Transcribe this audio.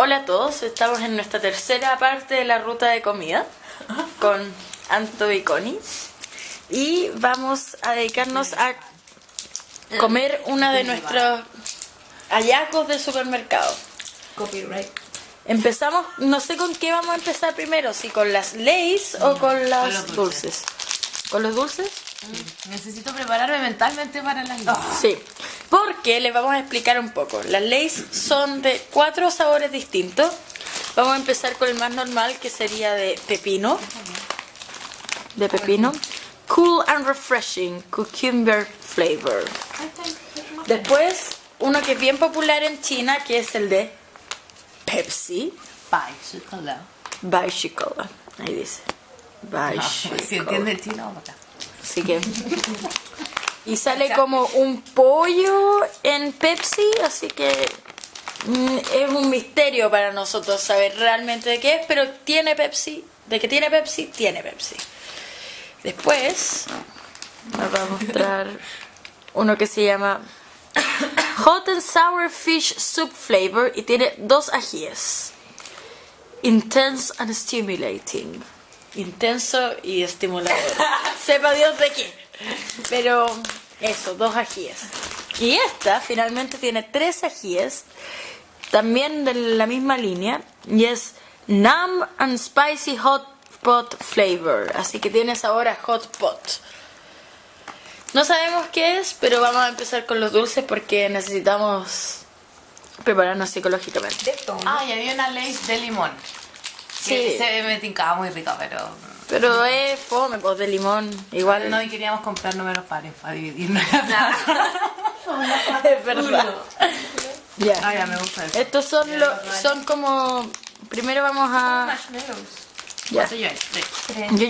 Hola a todos, estamos en nuestra tercera parte de la ruta de comida con Anto y Connie y vamos a dedicarnos a comer una de nuestros hallazgos del supermercado. Copyright. Empezamos, no sé con qué vamos a empezar primero, si con las Lays o con las los dulces. ¿Con los dulces? Necesito prepararme mentalmente para las noches. Sí, porque les vamos a explicar un poco. Las Lays son de cuatro sabores distintos. Vamos a empezar con el más normal, que sería de pepino. De pepino. Cool and refreshing, cucumber flavor. Después, uno que es bien popular en China, que es el de Pepsi. Bicycle. Bicycle. Ahí dice. Bicycle. Si entiende chino, vamos acá. Así que. Y sale como un pollo en Pepsi, así que mm, es un misterio para nosotros saber realmente de qué es, pero tiene Pepsi. De que tiene Pepsi, tiene Pepsi. Después nos va a mostrar uno que se llama Hot and Sour Fish Soup Flavor y tiene dos ajíes. Intense and stimulating. Intenso y estimulador. Sepa Dios de qué. Pero eso, dos ajíes. Y esta finalmente tiene tres ajíes, también de la misma línea, y es Numb and Spicy Hot Pot Flavor. Así que tiene sabor a Hot Pot. No sabemos qué es, pero vamos a empezar con los dulces porque necesitamos prepararnos psicológicamente. Ah, y había una ley de limón. Sí. Que se me tincaba muy rica, pero. Pero es fome, pues de limón. Igual No, y queríamos comprar números pares para dividirnos. es verdad. Ya. Ah, ya me gusta eso. Estos son los, son como primero vamos a Marshmallows. ya. Tres. Yo